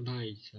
卖家